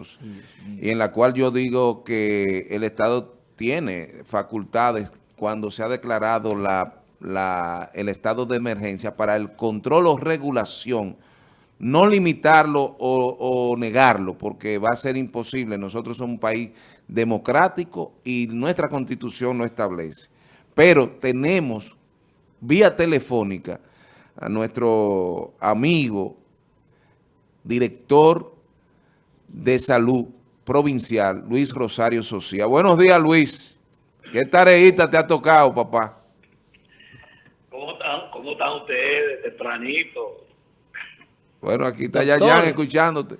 nosotros y en la cual yo digo que el Estado tiene facultades cuando se ha declarado la, el estado de emergencia para el control o regulación, no limitarlo o, negarlo, porque va a ser imposible. Nosotros somos un país democrático y nuestra constitución lo establece. Pero tenemos vía telefónica a nuestro amigo, director de salud provincial, Luis Rosario Socia. Buenos días, Luis. ¿Qué tareita te ha tocado, papá? ¿Cómo están, cómo están ustedes, tempranito? Bueno, aquí está Yayan escuchándote.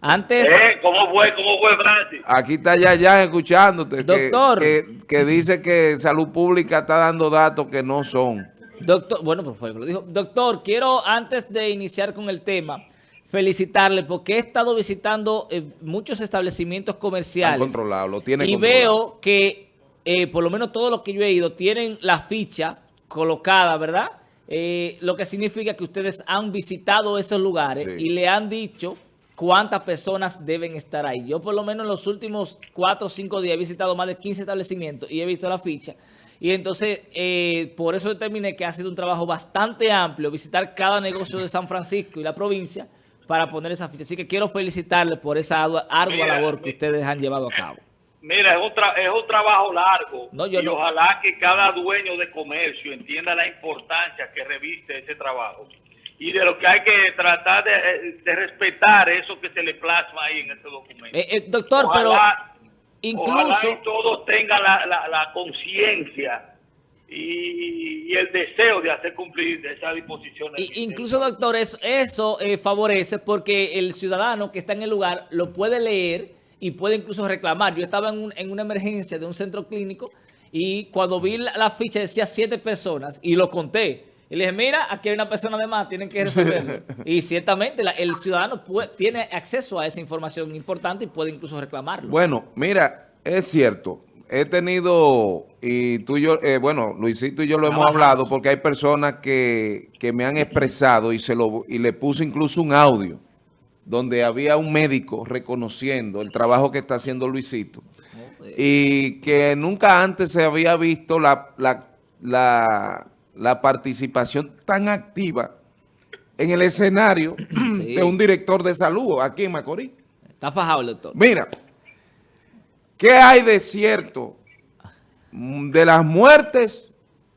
Antes... Eh, ¿Cómo fue, cómo fue, Francis? Aquí está Yayan escuchándote. Doctor. Que, dice que Salud Pública está dando datos que no son. Doctor, bueno, por favor, lo dijo. Doctor, quiero antes de iniciar con el tema felicitarle porque he estado visitando eh, muchos establecimientos comerciales. controlado, lo tiene Y veo que, eh, por lo menos todos los que yo he ido, tienen la ficha colocada, ¿verdad? Eh, lo que significa que ustedes han visitado esos lugares y le han dicho cuántas personas deben estar ahí. Yo por lo menos en los últimos cuatro o cinco días he visitado más de 15 establecimientos y he visto la ficha. Y entonces, por eso determiné que ha sido un trabajo bastante amplio visitar cada negocio de San Francisco y la provincia para poner esa ficha. Así que quiero felicitarles por esa ardua, labor que ustedes han llevado a cabo. Mira, es un, es un trabajo largo y ojalá que cada dueño de comercio entienda la importancia que reviste ese trabajo y de lo que hay que tratar de, respetar eso que se le plasma ahí en ese documento. Eh, eh, doctor, pero incluso... todos tengan la, la conciencia y, el deseo de hacer cumplir esa disposición. incluso, doctor, eso, eh, favorece porque el ciudadano que está en el lugar lo puede leer y puede incluso reclamar. Yo estaba en, una emergencia de un centro clínico y cuando vi la, ficha decía siete personas y lo conté. Y le dije, mira, aquí hay una persona de más, tienen que resolverlo. y ciertamente el ciudadano tiene acceso a esa información importante y puede incluso reclamarlo. Bueno, mira, es cierto he tenido, y tú y yo, eh, bueno, Luisito y yo lo hemos hablado porque hay personas que, me han expresado y, se lo, y le puse incluso un audio donde había un médico reconociendo el trabajo que está haciendo Luisito y que nunca antes se había visto la, la, participación tan activa en el escenario de un director de salud aquí en Macorís. Está fajado el doctor. Mira, ¿Qué hay de cierto de las muertes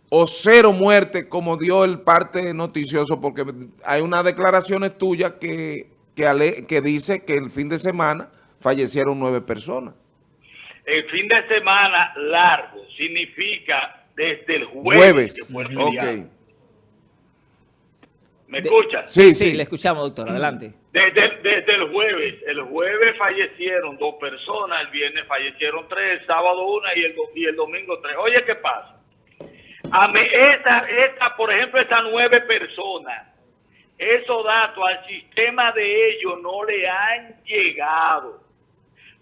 o cero muertes como dio el parte noticioso? Porque hay unas declaraciones tuyas que, que, dice que el fin de semana fallecieron nueve personas. El fin de semana largo significa desde el jueves. jueves. ¿Me escuchas? Sí, sí, le escuchamos, doctor. Adelante. Desde, desde, el jueves, el jueves fallecieron dos personas, el viernes fallecieron tres, el sábado una y el, y el domingo tres. Oye, ¿qué pasa? A mí, esa, esa, por ejemplo, esas nueve personas, esos datos al sistema de ellos no le han llegado,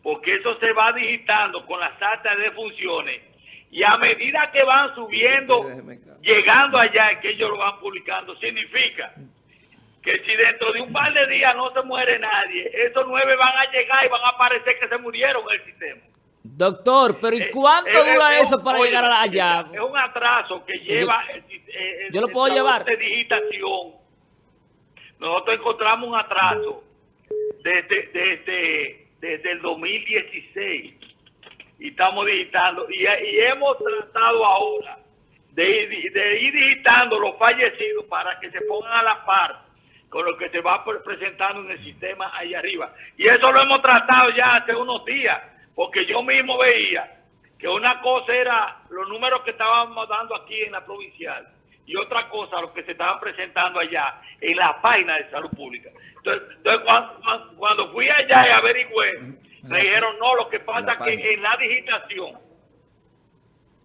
porque eso se va digitando con las actas de funciones y a medida que van subiendo, llegando allá, que ellos lo van publicando, significa que si dentro de un par de días no se muere nadie, esos nueve van a llegar y van a parecer que se murieron en el sistema. Doctor, pero ¿y eh, cuánto eh, dura eso para llegar allá? Es un atraso que lleva... Yo, lo puedo llevar. De digitación. Nosotros encontramos un atraso desde, desde, desde el 2016 y estamos digitando y, hemos tratado ahora de, ir digitando los fallecidos para que se pongan a la par con lo que se va presentando en el sistema ahí arriba. Y eso lo hemos tratado ya hace unos días, porque yo mismo veía que una cosa era los números que estábamos dando aquí en la provincial y otra cosa los que se estaban presentando allá en la página de salud pública. Entonces, cuando, cuando, fui allá y averigüé, me dijeron, no, lo que pasa es que en la digitación,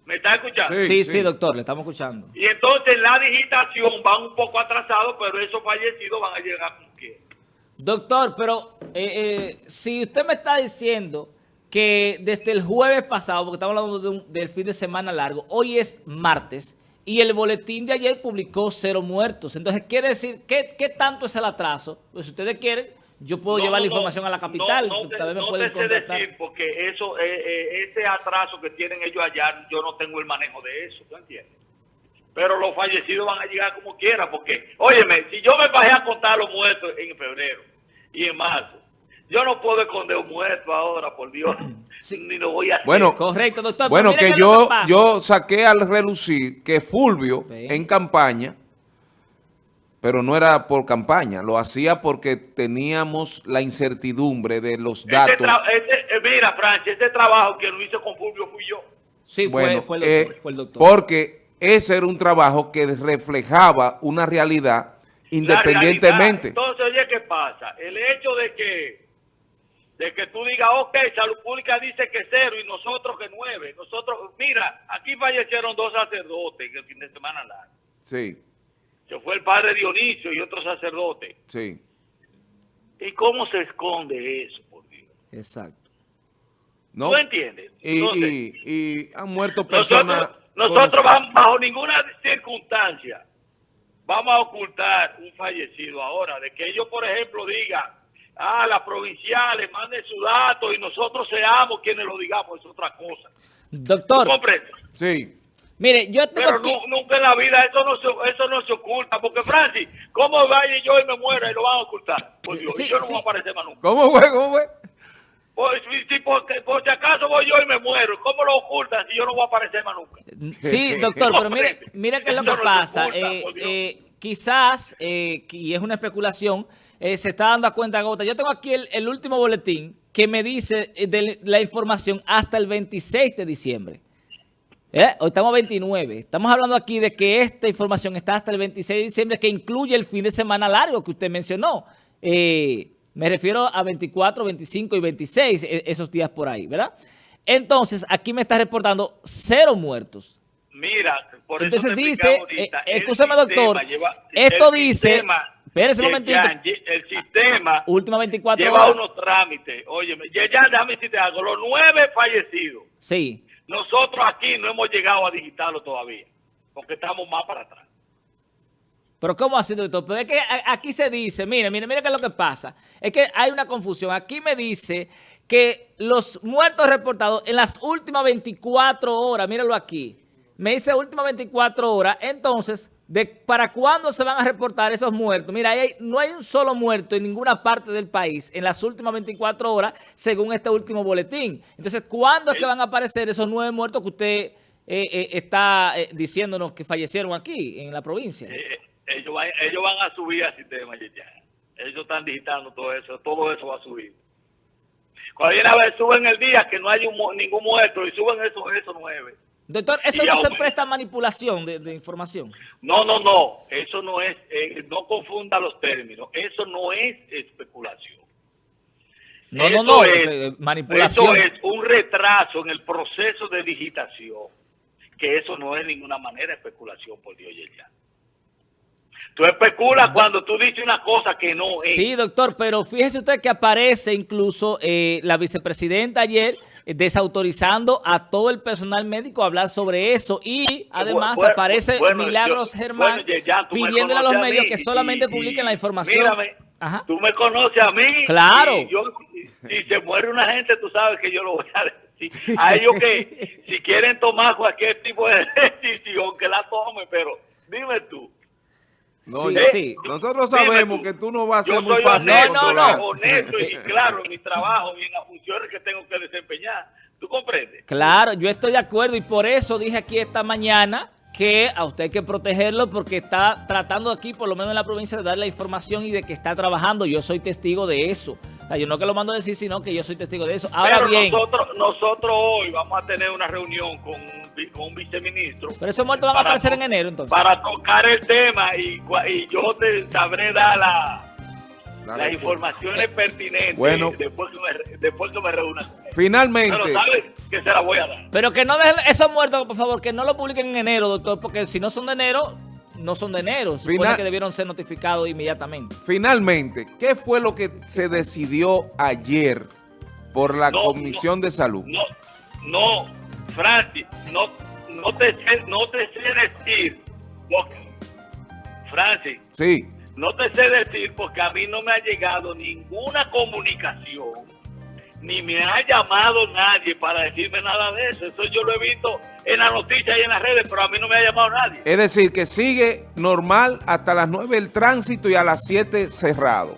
¿me está escuchando? Sí, sí, doctor, le estamos escuchando. Y entonces la digitación va un poco atrasado, pero esos fallecidos van a llegar con qué. Doctor, pero eh, eh, si usted me está diciendo que desde el jueves pasado, porque estamos hablando del fin de semana largo, hoy es martes, y el boletín de ayer publicó cero muertos. Entonces, quiere decir, ¿qué, qué tanto es el atraso? Pues si ustedes quieren, yo puedo llevar la información a la capital. No, tal me pueden sé decir porque eso, eh, eh, ese atraso que tienen ellos allá, yo no tengo el manejo de eso, ¿tú entiendes? Pero los fallecidos van a llegar como quiera, porque, óyeme, si yo me bajé a contar los muertos en febrero y en marzo, yo no puedo esconder un muerto ahora, por Dios, ni lo voy a hacer. Bueno, correcto, doctor. Bueno, que yo, yo saqué al relucir que Fulvio, en campaña, pero no era por campaña, lo hacía porque teníamos la incertidumbre de los datos. Eh, mira, Francia, ese trabajo que lo hice con Fulvio fui yo. Sí, fue, fue, el eh, fue, el doctor, Porque ese era un trabajo que reflejaba una realidad independientemente. Entonces, oye, ¿qué pasa? El hecho de que de que tú digas, ok, Salud Pública dice que cero y nosotros que nueve. Nosotros, mira, aquí fallecieron dos sacerdotes el fin de semana largo. Sí que fue el padre Dionisio y otro sacerdote. Sí. ¿Y cómo se esconde eso, por Dios? Exacto. ¿No? ¿Tú entiendes? Y, y, han muerto personas... Nosotros, vamos, bajo ninguna circunstancia vamos a ocultar un fallecido ahora. De que ellos, por ejemplo, digan, ah, las provinciales manden su dato y nosotros seamos quienes lo digamos, es otra cosa. Doctor. Sí. Mire, yo tengo Pero nunca en la vida eso no, se, eso no se oculta, porque Francis, ¿cómo vaya yo y me muera y lo van a ocultar? Pues yo no voy a aparecer más nunca. ¿Cómo fue? ¿Cómo fue? Pues, si, por, si acaso voy yo y me muero, ¿cómo lo ocultan si yo no voy a aparecer más nunca? Sí, doctor, pero mire, mire qué es lo que pasa. eh, eh, quizás, eh, y es una especulación, eh, se está dando cuenta Gota. Yo tengo aquí el, el último boletín que me dice de la información hasta el 26 de diciembre. ¿Eh? Hoy estamos 29. Estamos hablando aquí de que esta información está hasta el 26 de diciembre, que incluye el fin de semana largo que usted mencionó. Eh, me refiero a 24, 25 y 26, e, esos días por ahí, ¿verdad? Entonces, aquí me está reportando cero muertos. Mira, por Entonces dice, eh, escúchame doctor, esto dice, espérese un momentito. el sistema última 24 lleva unos trámites. Oye, ya, ya déjame decirte algo, los nueve fallecidos. Sí nosotros aquí no hemos llegado a digitarlo todavía, porque estamos más para atrás. Pero ¿cómo así, doctor? Pero es que aquí se dice, mire, mire, mire qué es lo que pasa. Es que hay una confusión. Aquí me dice que los muertos reportados en las últimas 24 horas, míralo aquí, me dice últimas 24 horas, entonces para cuándo se van a reportar esos muertos. Mira, no hay un solo muerto en ninguna parte del país en las últimas 24 horas, según este último boletín. Entonces, ¿cuándo es que van a aparecer esos nueve muertos que usted eh, eh, está eh, diciéndonos que fallecieron aquí, en la provincia? ellos, van, ellos van a subir al sistema ya. Ellos están digitando todo eso, todo eso va a subir. Cuando viene a ver, suben el día que no hay ningún muerto y suben esos nueve. Doctor, ¿eso no se presta manipulación de, información? No, no, no. Eso no es, eh, no confunda los términos. Eso no es especulación. No, no, no, es, manipulación. Eso es un retraso en el proceso de digitación. Que eso no es de ninguna manera especulación, por Dios ya. Tú especulas cuando tú dices una cosa que no es. Sí, doctor, pero fíjese usted que aparece incluso eh, la vicepresidenta ayer eh, desautorizando a todo el personal médico a hablar sobre eso y además aparece Milagros Germán pidiéndole a los medios que solamente publiquen la información. Mírame, tú me conoces a mí. Claro. si se muere una gente, tú sabes que yo lo voy a decir. A ellos que si quieren tomar cualquier tipo de decisión, que la tome, pero dime tú. No, sí, Nosotros sabemos que tú no vas a ser muy fácil. No, no, no. honesto y claro en mi trabajo y en las funciones que tengo que desempeñar. ¿Tú comprendes? Claro, yo estoy de acuerdo y por eso dije aquí esta mañana que a usted hay que protegerlo porque está tratando aquí, por lo menos en la provincia, de dar la información y de que está trabajando. Yo soy testigo de eso. O sea, yo no que lo mando a decir, sino que yo soy testigo de eso. Ahora bien... Nosotros, nosotros hoy vamos a tener una reunión con, un viceministro. Pero esos muertos van a aparecer en enero, entonces. Para tocar el tema y, y yo te sabré dar la las informaciones pertinentes bueno, después, que me, después que me reúna. Finalmente. Pero sabes que se la voy a dar. Pero que no dejen esos muertos, por favor, que no lo publiquen en enero, doctor, porque si no son de enero, no son de enero. Supone que debieron ser notificados inmediatamente. Finalmente, ¿qué fue lo que se decidió ayer por la Comisión de Salud? No, no, Francis, no, no, te, no te sé decir. Francis. Sí no te sé decir porque a mí no me ha llegado ninguna comunicación, ni me ha llamado nadie para decirme nada de eso. Eso yo lo he visto en las noticias y en las redes, pero a mí no me ha llamado nadie. Es decir, que sigue normal hasta las 9 el tránsito y a las 7 cerrado.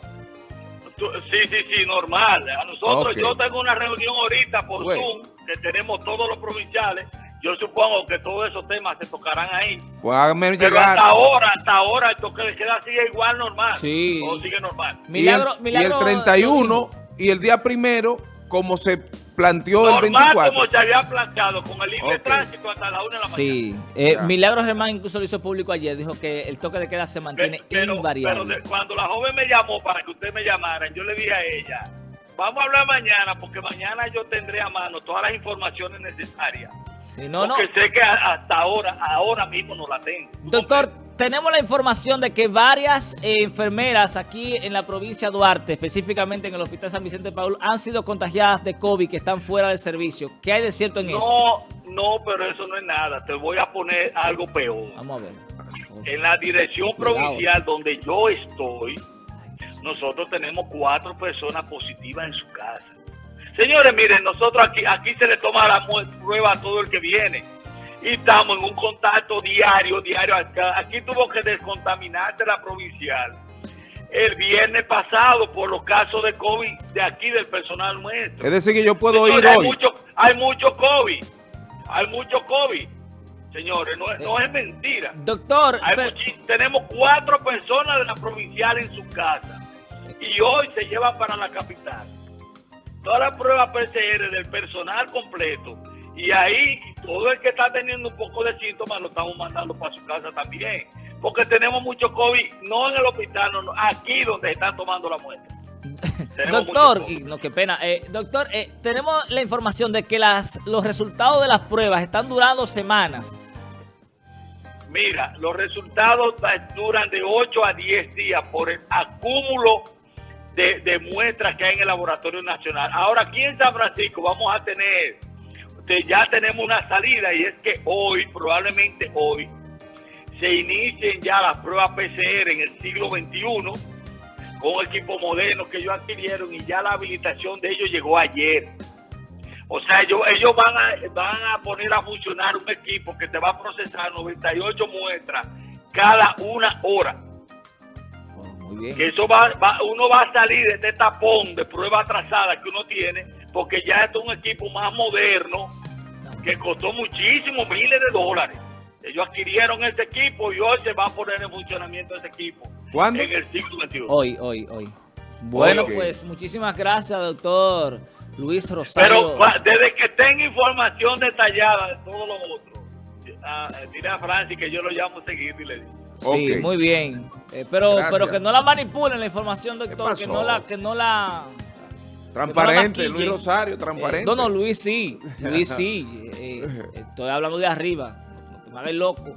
Sí, sí, sí, normal. A nosotros, yo tengo una reunión ahorita por Zoom, que tenemos todos los provinciales, yo supongo que todos esos temas se tocarán ahí. Pues Pero hasta ahora, hasta ahora, el toque de queda sigue igual normal. Sí. Todo sigue normal. Milagro, y, el, y el 31 y el día primero, como se planteó normal el 24. como se había planteado, con el libre okay. tránsito hasta la 1 de la mañana. Sí. Eh, Milagro Germán incluso lo hizo público ayer, dijo que el toque de queda se mantiene pero, invariable. Pero cuando la joven me llamó para que usted me llamara, yo le dije a ella, vamos a hablar mañana, porque mañana yo tendré a mano todas las informaciones necesarias. Sí, no, porque no. sé que hasta ahora, ahora mismo no la tengo. Doctor, tenemos la información de que varias eh, enfermeras aquí en la provincia de Duarte, específicamente en el Hospital San Vicente Paul, han sido contagiadas de COVID, que están fuera de servicio. ¿Qué hay de cierto en no, eso? No, no, pero eso no es nada. Te voy a poner algo peor. Vamos a ver. En la dirección provincial donde yo estoy, nosotros tenemos cuatro personas positivas en su casa. Señores, miren, nosotros aquí, aquí se le toma la prueba a todo el que viene. Y estamos en un contacto diario, diario. Aquí tuvo que descontaminarse la provincial el viernes pasado por los casos de COVID de aquí del personal nuestro. Es decir, que yo puedo Señores, ir hay hoy. Mucho, hay mucho COVID. Hay mucho COVID. Señores, no, no es mentira. Doctor, Hay pero- muchi- tenemos cuatro personas de la provincial en su casa. Y hoy se llevan para la capital. Todas las pruebas PCR del personal completo. Y ahí todo el que está teniendo un poco de síntomas lo estamos mandando para su casa también. Porque tenemos mucho COVID, no en el hospital, no, aquí donde están tomando la muestra. Doctor, no, qué pena. Eh, doctor, eh, tenemos la información de que las, los resultados de las pruebas están durando semanas. Mira, los resultados duran de 8 a 10 días por el acúmulo de, de muestras que hay en el Laboratorio Nacional. Ahora, aquí en San Francisco vamos a tener, este, ya tenemos una salida y es que hoy, probablemente hoy, se inicien ya las pruebas PCR en el siglo XXI con equipo moderno que ellos adquirieron y ya la habilitación de ellos llegó ayer. O sea, ellos, ellos van, a, van a poner a funcionar un equipo que te va a procesar 98 muestras cada una hora. Oh, muy bien. Que eso va, va- uno va a salir de este tapón de prueba atrasada que uno tiene, porque ya esto es un equipo más moderno que costó muchísimos miles de dólares. Ellos adquirieron ese equipo y hoy se va a poner en funcionamiento ese equipo ¿Cuándo? en el siglo XXI. Hoy, hoy, hoy. Bueno, pues muchísimas gracias, doctor Luis Pero Rosario. cua- desde que tenga información detallada de todo lo otro, ah, dile a Francis que yo lo llamo seguir y le digo. Sí, muy bien. Eh, pero, Gracias. pero que no la manipulen la información, doctor. Que no la, que no la. Transparente, Luis. Rosario, Eh, transparente. no, no, Luis sí. Luis sí. Eh, eh, estoy hablando de arriba. No te me hagas loco.